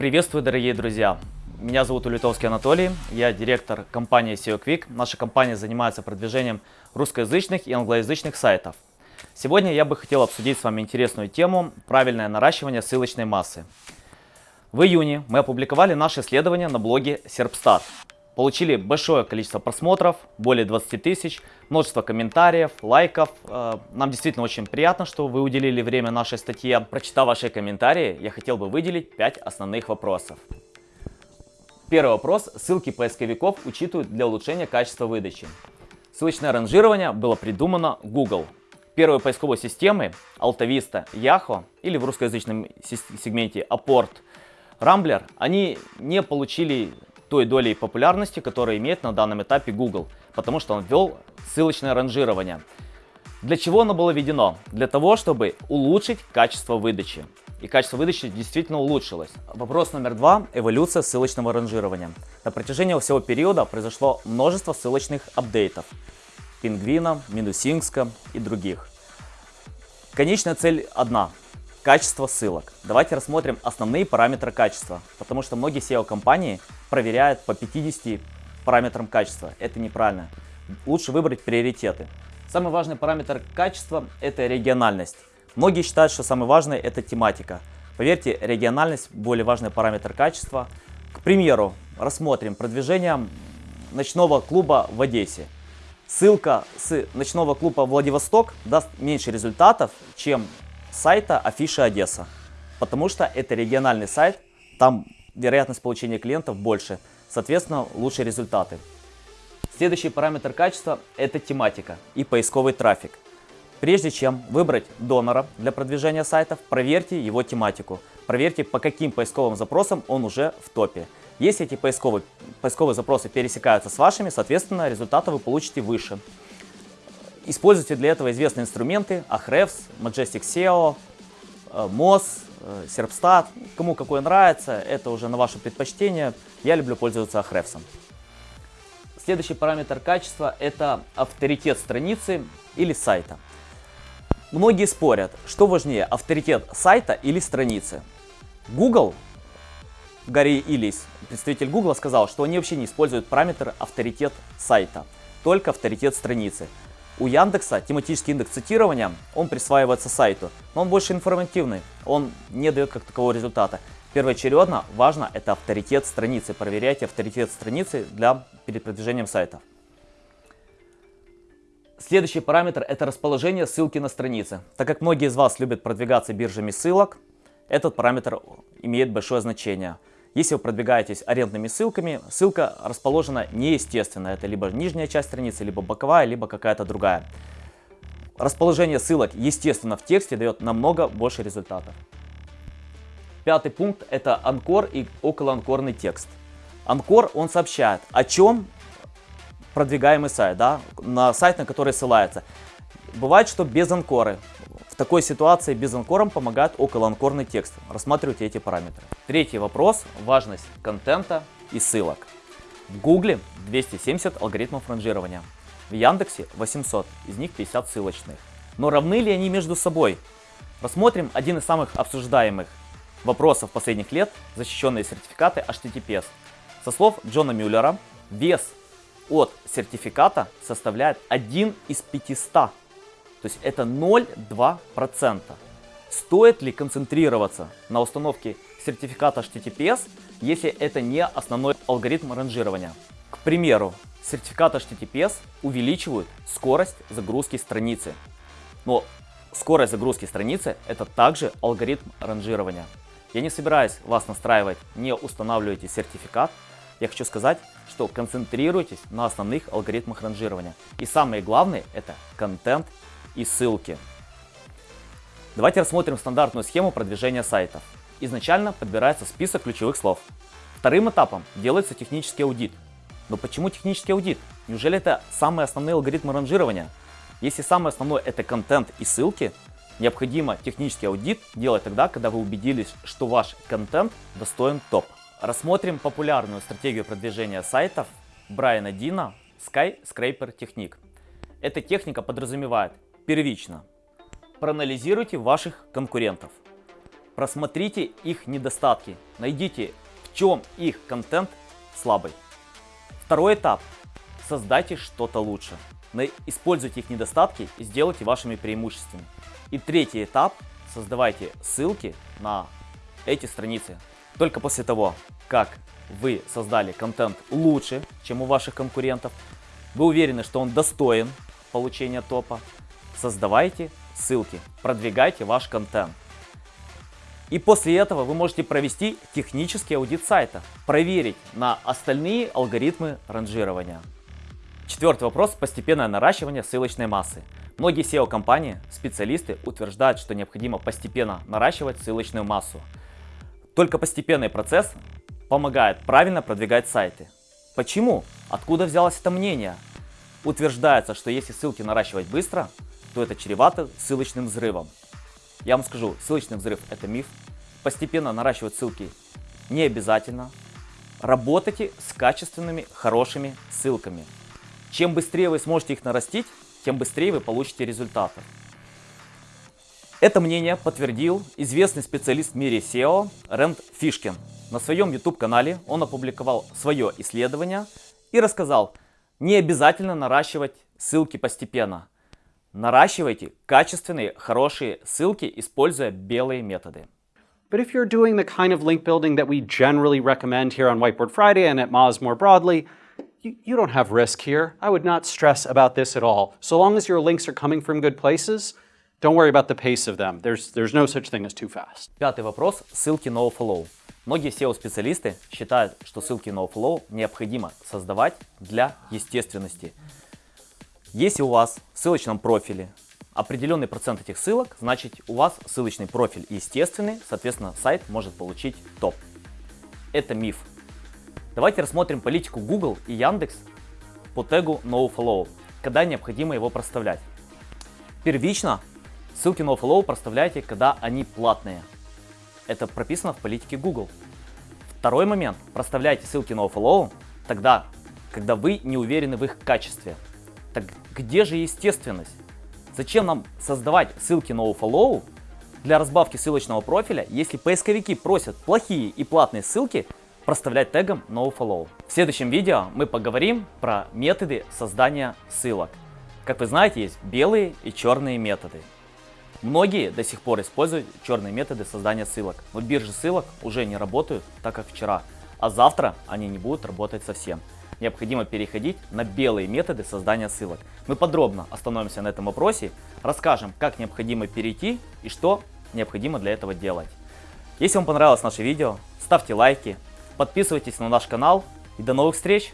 Приветствую, дорогие друзья! Меня зовут Улитовский Анатолий, я директор компании SEO Quick. Наша компания занимается продвижением русскоязычных и англоязычных сайтов. Сегодня я бы хотел обсудить с вами интересную тему – правильное наращивание ссылочной массы. В июне мы опубликовали наше исследование на блоге Serpstat. Получили большое количество просмотров, более 20 тысяч, множество комментариев, лайков. Э, нам действительно очень приятно, что вы уделили время нашей статье. Прочитав ваши комментарии, я хотел бы выделить 5 основных вопросов. Первый вопрос. Ссылки поисковиков учитывают для улучшения качества выдачи. Ссылочное ранжирование было придумано Google. Первые поисковые системы AltaVista, Yahoo или в русскоязычном сегменте Apport, Rambler, они не получили той долей популярности, которую имеет на данном этапе Google, потому что он ввел ссылочное ранжирование. Для чего оно было введено? Для того, чтобы улучшить качество выдачи. И качество выдачи действительно улучшилось. Вопрос номер два – эволюция ссылочного ранжирования. На протяжении всего периода произошло множество ссылочных апдейтов. Пингвина, Минусинска и других. Конечная цель одна Качество ссылок. Давайте рассмотрим основные параметры качества, потому что многие SEO-компании проверяют по 50 параметрам качества. Это неправильно. Лучше выбрать приоритеты. Самый важный параметр качества – это региональность. Многие считают, что самый важный – это тематика. Поверьте, региональность – более важный параметр качества. К примеру, рассмотрим продвижение ночного клуба в Одессе. Ссылка с ночного клуба Владивосток даст меньше результатов, чем сайта Афиша Одесса, потому что это региональный сайт, там вероятность получения клиентов больше, соответственно лучшие результаты. Следующий параметр качества – это тематика и поисковый трафик. Прежде чем выбрать донора для продвижения сайтов, проверьте его тематику. Проверьте, по каким поисковым запросам он уже в топе. Если эти поисковые, поисковые запросы пересекаются с вашими, соответственно, результаты вы получите выше. Используйте для этого известные инструменты Ahrefs, Majestic SEO, э, Moz, э, Serpstat. Кому какой нравится, это уже на ваше предпочтение. Я люблю пользоваться Ahrefs. Следующий параметр качества – это авторитет страницы или сайта. Многие спорят, что важнее, авторитет сайта или страницы. Google, Гарри Илис, представитель Google, сказал, что они вообще не используют параметр авторитет сайта, только авторитет страницы. У Яндекса тематический индекс цитирования, он присваивается сайту, но он больше информативный, он не дает как такового результата. Первоочередно важно это авторитет страницы, проверяйте авторитет страницы для перед продвижением сайта. Следующий параметр это расположение ссылки на странице. Так как многие из вас любят продвигаться биржами ссылок, этот параметр имеет большое значение. Если вы продвигаетесь арендными ссылками, ссылка расположена неестественно. Это либо нижняя часть страницы, либо боковая, либо какая-то другая. Расположение ссылок, естественно, в тексте дает намного больше результатов. Пятый пункт – это анкор и околоанкорный текст. Анкор, он сообщает, о чем продвигаемый сайт, да, на сайт, на который ссылается. Бывает, что без анкоры такой ситуации без анкором помогает околоанкорный текст. Рассматривайте эти параметры. Третий вопрос – важность контента и ссылок. В Гугле 270 алгоритмов ранжирования, в Яндексе 800, из них 50 ссылочных. Но равны ли они между собой? Рассмотрим один из самых обсуждаемых вопросов последних лет – защищенные сертификаты HTTPS. Со слов Джона Мюллера, вес от сертификата составляет 1 из 500 то есть это 0,2%. Стоит ли концентрироваться на установке сертификата HTTPS, если это не основной алгоритм ранжирования? К примеру, сертификаты HTTPS увеличивают скорость загрузки страницы. Но скорость загрузки страницы это также алгоритм ранжирования. Я не собираюсь вас настраивать, не устанавливайте сертификат. Я хочу сказать, что концентрируйтесь на основных алгоритмах ранжирования. И самое главное это контент и ссылки. Давайте рассмотрим стандартную схему продвижения сайтов. Изначально подбирается список ключевых слов. Вторым этапом делается технический аудит. Но почему технический аудит? Неужели это самые основные алгоритмы ранжирования? Если самое основное это контент и ссылки, необходимо технический аудит делать тогда, когда вы убедились, что ваш контент достоин топ. Рассмотрим популярную стратегию продвижения сайтов Брайана Дина Skyscraper Technique. Эта техника подразумевает Первично. Проанализируйте ваших конкурентов. Просмотрите их недостатки, найдите в чем их контент слабый. Второй этап. Создайте что-то лучше. Используйте их недостатки и сделайте вашими преимуществами. И третий этап. Создавайте ссылки на эти страницы. Только после того, как вы создали контент лучше, чем у ваших конкурентов, вы уверены, что он достоин получения топа, создавайте ссылки, продвигайте ваш контент. И после этого вы можете провести технический аудит сайта, проверить на остальные алгоритмы ранжирования. Четвертый вопрос – постепенное наращивание ссылочной массы. Многие SEO-компании, специалисты утверждают, что необходимо постепенно наращивать ссылочную массу. Только постепенный процесс помогает правильно продвигать сайты. Почему? Откуда взялось это мнение? Утверждается, что если ссылки наращивать быстро, то это чревато ссылочным взрывом. Я вам скажу, ссылочный взрыв это миф. Постепенно наращивать ссылки не обязательно. Работайте с качественными, хорошими ссылками. Чем быстрее вы сможете их нарастить, тем быстрее вы получите результаты. Это мнение подтвердил известный специалист в мире SEO Рэнд Фишкин. На своем YouTube-канале он опубликовал свое исследование и рассказал, не обязательно наращивать ссылки постепенно. Наращивайте качественные, хорошие ссылки, используя белые методы. But if you're doing the kind of link building that we generally recommend here on Whiteboard Friday and at Moz more broadly, you, you don't have risk here. I would not stress about this at all. So long as your links are coming from good places, don't worry about the pace of them. There's, there's no such thing as too fast. Пятый вопрос – ссылки NoFollow. Многие SEO-специалисты считают, что ссылки NoFollow необходимо создавать для естественности. Если у вас в ссылочном профиле определенный процент этих ссылок, значит у вас ссылочный профиль естественный, соответственно сайт может получить топ. Это миф. Давайте рассмотрим политику Google и Яндекс по тегу NoFollow, когда необходимо его проставлять. Первично ссылки NoFollow проставляйте, когда они платные. Это прописано в политике Google. Второй момент. Проставляйте ссылки NoFollow тогда, когда вы не уверены в их качестве. Где же естественность? Зачем нам создавать ссылки NoFollow для разбавки ссылочного профиля, если поисковики просят плохие и платные ссылки проставлять тегом NoFollow? В следующем видео мы поговорим про методы создания ссылок. Как вы знаете, есть белые и черные методы. Многие до сих пор используют черные методы создания ссылок, но биржи ссылок уже не работают так, как вчера, а завтра они не будут работать совсем. Необходимо переходить на белые методы создания ссылок. Мы подробно остановимся на этом вопросе, расскажем, как необходимо перейти и что необходимо для этого делать. Если вам понравилось наше видео, ставьте лайки, подписывайтесь на наш канал и до новых встреч!